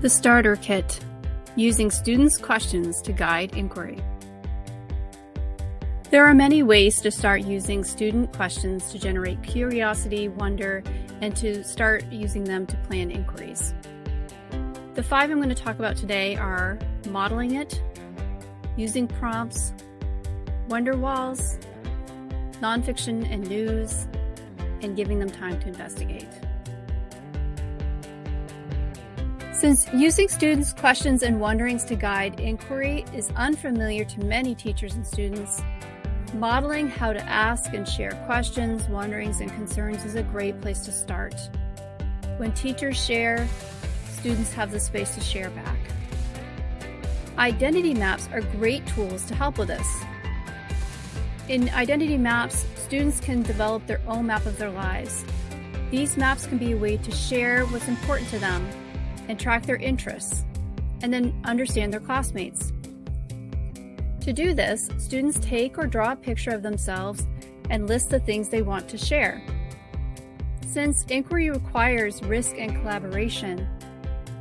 The Starter Kit Using Students' Questions to Guide Inquiry. There are many ways to start using student questions to generate curiosity, wonder, and to start using them to plan inquiries. The five I'm going to talk about today are modeling it, using prompts, wonder walls, nonfiction and news, and giving them time to investigate. Since using students' questions and wonderings to guide inquiry is unfamiliar to many teachers and students, modeling how to ask and share questions, wonderings, and concerns is a great place to start. When teachers share, students have the space to share back. Identity maps are great tools to help with this. In identity maps, students can develop their own map of their lives. These maps can be a way to share what's important to them and track their interests, and then understand their classmates. To do this, students take or draw a picture of themselves and list the things they want to share. Since inquiry requires risk and collaboration,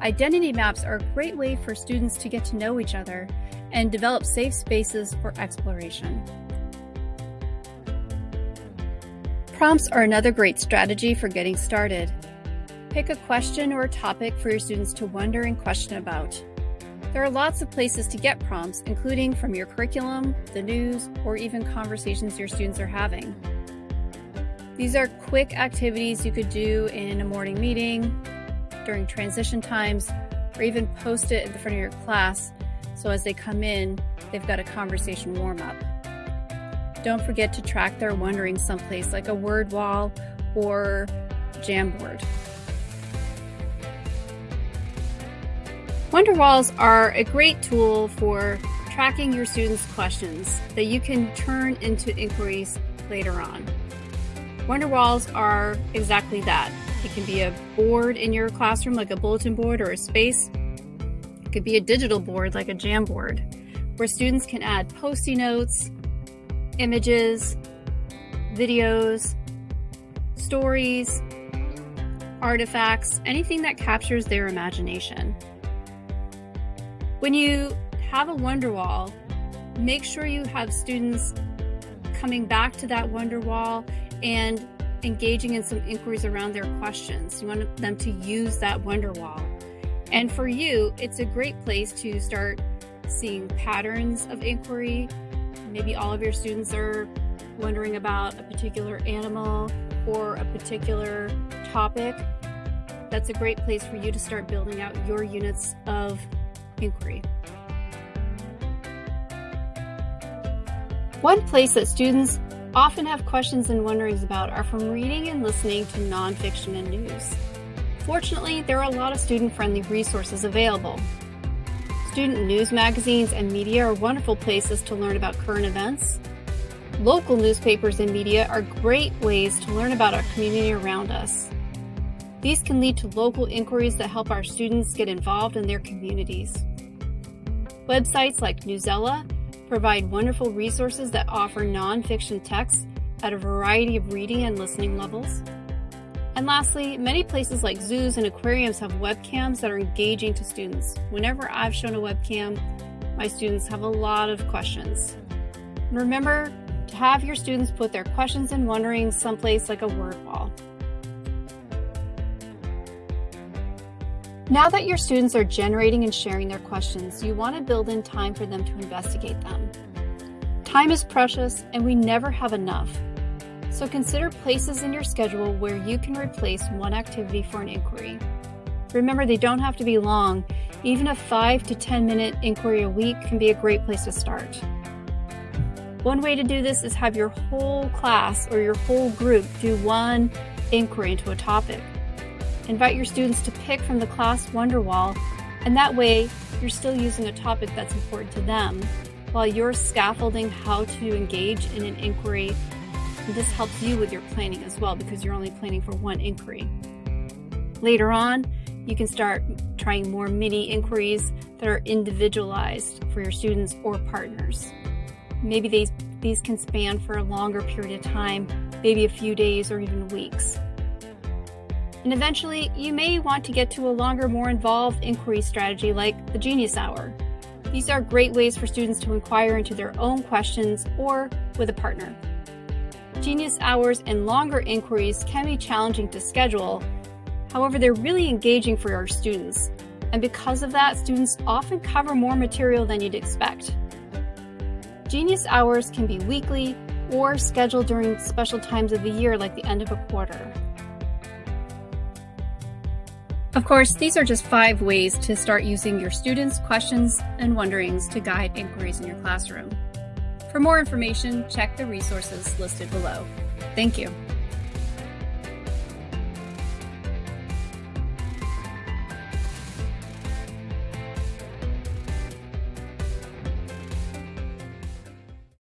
identity maps are a great way for students to get to know each other and develop safe spaces for exploration. Prompts are another great strategy for getting started. Pick a question or a topic for your students to wonder and question about. There are lots of places to get prompts, including from your curriculum, the news, or even conversations your students are having. These are quick activities you could do in a morning meeting, during transition times, or even post it in the front of your class so as they come in, they've got a conversation warm up. Don't forget to track their wondering someplace like a word wall or Jamboard. Wonderwalls are a great tool for tracking your students' questions that you can turn into inquiries later on. Wonder Walls are exactly that. It can be a board in your classroom like a bulletin board or a space. It could be a digital board like a Jamboard where students can add post-it notes, images, videos, stories, artifacts, anything that captures their imagination. When you have a wonder wall, make sure you have students coming back to that wonder wall and engaging in some inquiries around their questions. You want them to use that wonder wall. And for you, it's a great place to start seeing patterns of inquiry. Maybe all of your students are wondering about a particular animal or a particular topic. That's a great place for you to start building out your units of inquiry. One place that students often have questions and wonderings about are from reading and listening to nonfiction and news. Fortunately, there are a lot of student-friendly resources available. Student news magazines and media are wonderful places to learn about current events. Local newspapers and media are great ways to learn about our community around us. These can lead to local inquiries that help our students get involved in their communities. Websites like Newsela provide wonderful resources that offer nonfiction texts at a variety of reading and listening levels. And lastly, many places like zoos and aquariums have webcams that are engaging to students. Whenever I've shown a webcam, my students have a lot of questions. Remember to have your students put their questions and wonderings someplace like a word wall. Now that your students are generating and sharing their questions, you want to build in time for them to investigate them. Time is precious and we never have enough. So consider places in your schedule where you can replace one activity for an inquiry. Remember, they don't have to be long. Even a 5 to 10 minute inquiry a week can be a great place to start. One way to do this is have your whole class or your whole group do one inquiry into a topic. Invite your students to pick from the class Wonderwall, and that way you're still using a topic that's important to them while you're scaffolding how to engage in an inquiry. And this helps you with your planning as well because you're only planning for one inquiry. Later on, you can start trying more mini inquiries that are individualized for your students or partners. Maybe these, these can span for a longer period of time, maybe a few days or even weeks. And eventually, you may want to get to a longer, more involved inquiry strategy like the Genius Hour. These are great ways for students to inquire into their own questions or with a partner. Genius hours and longer inquiries can be challenging to schedule. However, they're really engaging for our students. And because of that, students often cover more material than you'd expect. Genius hours can be weekly or scheduled during special times of the year like the end of a quarter. Of course, these are just five ways to start using your students' questions and wonderings to guide inquiries in your classroom. For more information, check the resources listed below. Thank you.